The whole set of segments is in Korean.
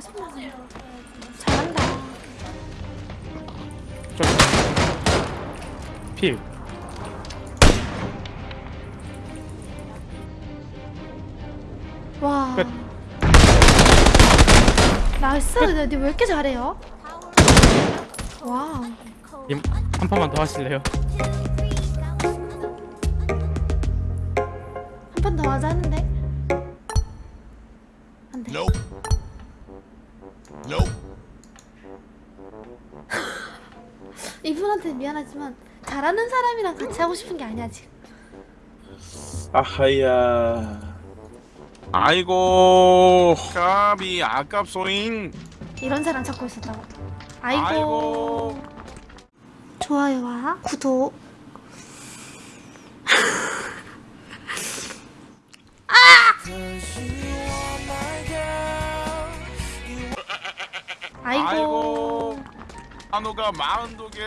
짜증나네. 잘한다. 필. 와. 끝. 나이스. 네, 왜 이렇게 잘해요? 와. 님, 한 판만 더 하실래요? 한 판 더 하자 하는데. 안 돼. Nope. Nope. 이분한테 미안하지만 잘하는 사람이랑 같이 하고 싶은 게 아니야 지금. 아하야 아이고 까비 아깝소잉 이런 사람 찾고 있었다고. 아이고. 아이고. 좋아요와 구독. 아! 아이고. 한우가 마흔두 개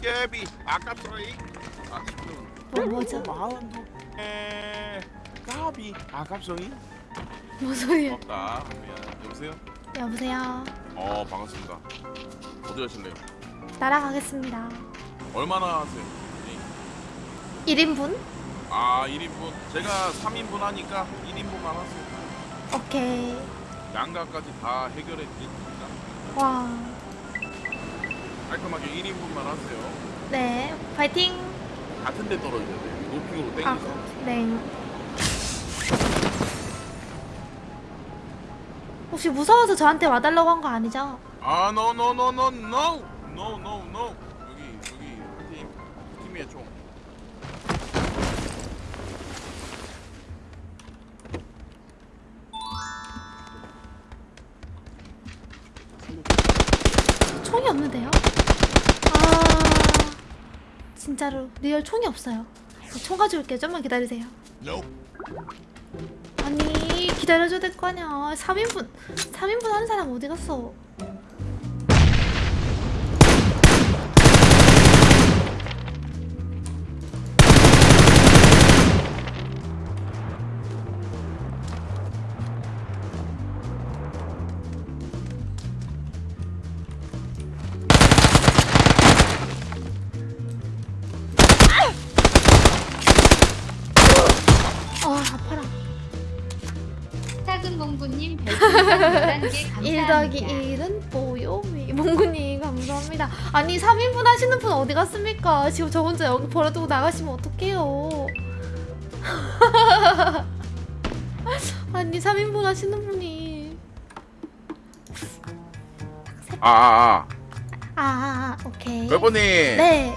깨비 아쉽군 뭐 뭐죠? 마흔두 개 까비 아깝소잉 뭐 소리야? 없다 미안 여보세요 여보세요. 어 반갑습니다 어디 가실래요 날아가겠습니다. 얼마나 하세요 네. 1인분? 아 1인분 제가 3인분 하니까 1인분만 하세요 오케이. 양가까지 다 해결해 드립니다 와. 깔끔하게 1인분만 하세요 네. 파이팅. 같은 데 떨어져야 돼요 높이로 땡기서 아, 네. 혹시 무서워서 저한테 와달라고 한 거 아니죠? 아, no, no, no, no, no, no, no, no. 여기, 여기 팀, 팀이야 총. 총이 없는데요? 아 진짜로 real 총이 없어요. 총 가져올게요. 좀만 기다리세요. 아니 기다려줘야 될 거 아니야. 3인분 3인분 하는 사람 어디 갔어? 아 아파라. 작은 몽구님 별풍선 11개 1 감사합니다. 더하기 1은 뽀요미 몽구님 감사합니다 아니 3인분 하시는 분 어디 갔습니까? 지금 저 혼자 여기 버려두고 나가시면 어떡해요 아니 3인분 하시는 분이 아, 아, 아, 아, 아 오케이 아. 별번님. 네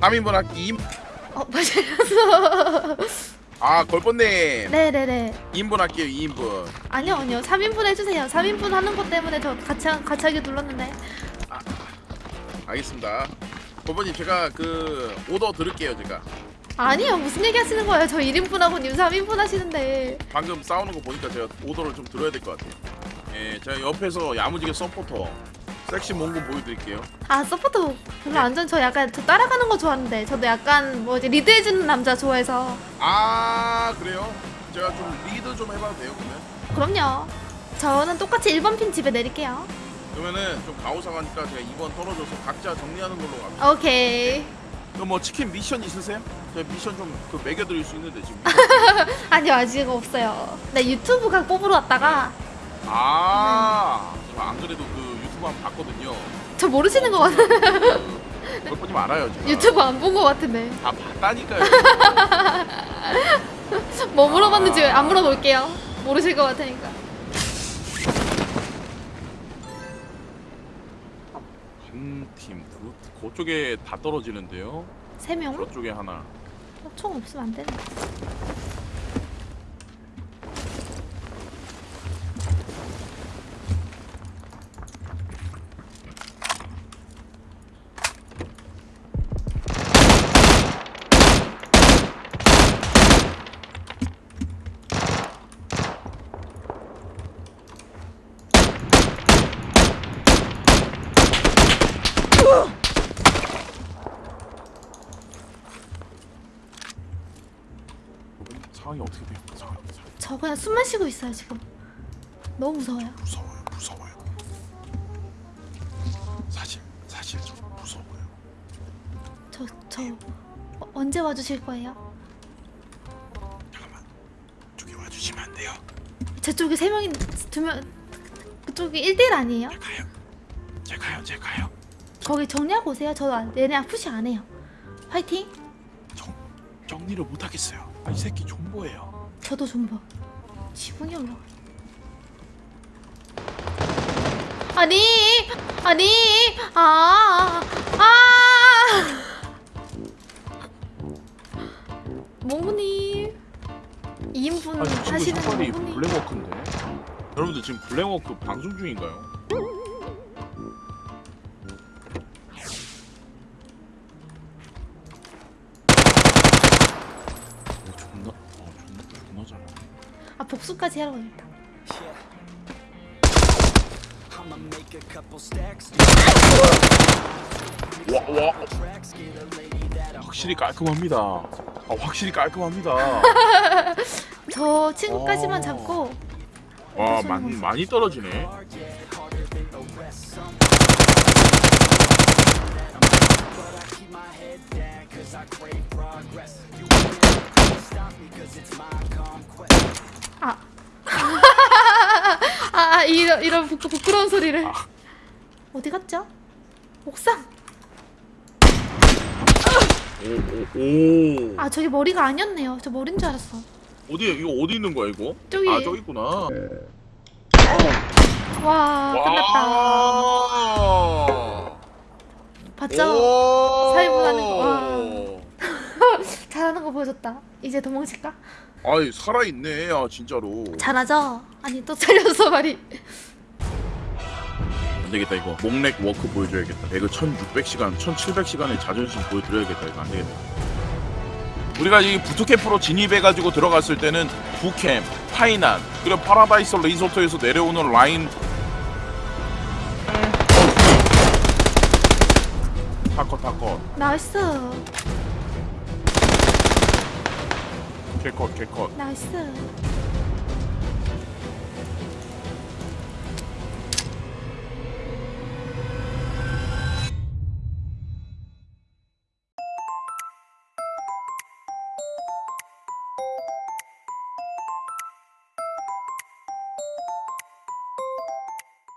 3인분 할게 2. 어, 맞아요 아, 걸번님. 네네네 2인분 할게요, 2인분. 아니요 아니요 3인분 해주세요 3인분 하는 것 때문에 저 같이, 하- 같이 하기 눌렀는데 알겠습니다. 걸번님 제가 그 오더 들을게요, 제가. 아니요 무슨 얘기 하시는 거예요 저 1인분 하고 님 3인분 하시는데 방금 싸우는 거 보니까 제가 오더를 좀 들어야 될 것 같아요. 예, 제가 옆에서 야무지게 서포터 섹시 몽고 보여드릴게요. 아 서포터 별로 안 좋아 저 약간 저 따라가는 거 좋아하는데 저도 약간 뭐지 리드해주는 남자 좋아해서 아, 그래요? 제가 좀 리드 좀 해봐도 돼요, 그러면? 그럼요 저는 똑같이 1번 핀 집에 내릴게요 그러면은 좀 가오상하니까 제가 2번 떨어져서 각자 정리하는 걸로 갑니다. 오케이 그럼 뭐 치킨 미션 있으세요? 제가 미션 좀 그 매겨드릴 수 있는데 지금. 아니요 아직 없어요 나 유튜브 각 뽑으러 왔다가 아, 안 그래도 그 유튜브 한 번 봤거든요. 저 모르시는 거 같아 그 그걸 보지 말아요, 제가. 유튜브 안본거 같은데 다 봤다니까요. 뭐 물어봤는지 안 물어볼게요 모르실 것 같으니까 한 팀, 두, 그쪽에 다 떨어지는데요. 3명? 저쪽에 하나. 총 없으면 안 되는데 상황이 어떻게 돼요? 상황이, 상황이. 저 그냥 숨만 쉬고 있어요 지금. 너무 무서워요. 무서워요? 무서워요? 사실 사실 저 무서워요. 저저 어, 언제 와주실 거예요? 잠깐만. 저기 와주시면 안 돼요? 제 쪽에 세 명이 두명 그쪽이 1대1 아니에요? 제가요. 제가요 제가요. 거기 정리하고 오세요. 저 얘네 아, 푸시 안 해요. 화이팅! 정 정리를 못 하겠어요. 아, 이 새끼 존버예요. 저도 좀 봐. 지붕이 올라가. 아니, 아니, 아, 아. 몽구님, 2인분 아니 지금 하시는 몽구님. 블랙워크인데. 여러분들 지금 블랙워크 방송 중인가요? 복수까지 couple stacks. 와 와. 확실히 깔끔합니다. 아 확실히 깔끔합니다. 저 친구까지만 어. 잡고 와 많이 많이 떨어지네. I crave progress. You can't stop me cause it's my conquest. 아. 아, 아 이런 이런 부, 부끄러운 소리를. 어디 갔죠? 옥상. 오 오 오. 아 저기 머리가 아니었네요. 저 머리인 줄 알았어. 어디 이거 어디 있는 거야 이거? 저기. 아 저기 있구나. 와 끝났다. 와. 봤죠? 오. 살인하는 거, 와. 잘하는 거 보여줬다. 이제 도망칠까? 아이 살아 있네. 아 진짜로. 잘하죠? 아니 또 잘렸어 말이. 안 되겠다 이거. 목렉 워크 보여줘야겠다. 배그 1,600시간, 1,700시간의 자존심 보여드려야겠다. 이거 안 되겠다. 우리가 이 부트캠프로 진입해가지고 들어갔을 때는 부캠, 파이난, 그리고 파라다이스 리조트에서 내려오는 라인 타커 타커 나이스. 개컷 개컷 나이스.